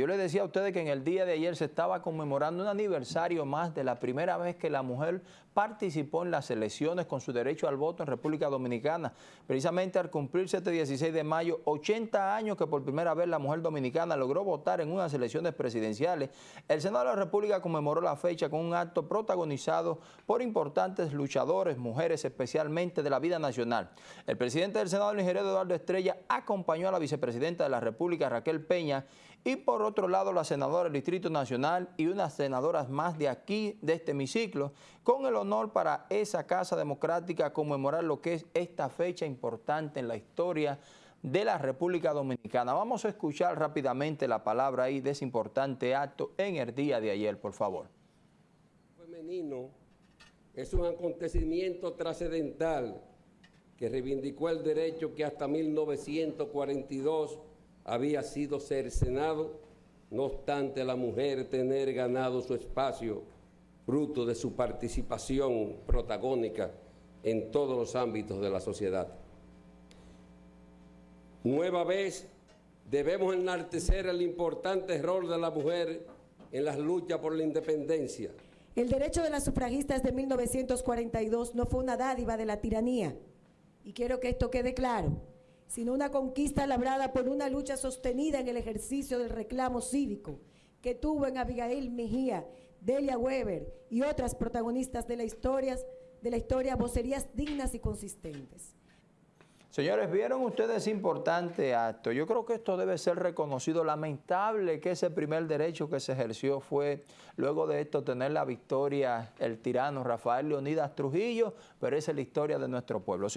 Yo les decía a ustedes que en el día de ayer se estaba conmemorando un aniversario más de la primera vez que la mujer participó en las elecciones con su derecho al voto en República Dominicana. Precisamente al cumplirse este 16 de mayo, 80 años que por primera vez la mujer dominicana logró votar en unas elecciones presidenciales, el Senado de la República conmemoró la fecha con un acto protagonizado por importantes luchadores, mujeres especialmente de la vida nacional. El presidente del Senado, el ingeniero Eduardo Estrella, acompañó a la vicepresidenta de la República, Raquel Peña, y por otro lado la senadora del Distrito Nacional y unas senadoras más de aquí, de este hemiciclo, con el honor para esa Casa Democrática conmemorar lo que es esta fecha importante en la historia de la República Dominicana. Vamos a escuchar rápidamente la palabra ahí de ese importante acto en el día de ayer, por favor. Femenino es un acontecimiento trascendental que reivindicó el derecho que hasta 1942 había sido cercenado, no obstante la mujer tener ganado su espacio fruto de su participación protagónica en todos los ámbitos de la sociedad. Nueva vez debemos enaltecer el importante rol de la mujer en las luchas por la independencia. El derecho de las sufragistas de 1942 no fue una dádiva de la tiranía, y quiero que esto quede claro sino una conquista labrada por una lucha sostenida en el ejercicio del reclamo cívico que tuvo en Abigail Mejía, Delia Weber y otras protagonistas de la historia, de la historia vocerías dignas y consistentes. Señores, ¿vieron ustedes importante acto? Yo creo que esto debe ser reconocido. Lamentable que ese primer derecho que se ejerció fue, luego de esto, tener la victoria el tirano Rafael Leonidas Trujillo, pero esa es la historia de nuestro pueblo.